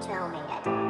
tell me it.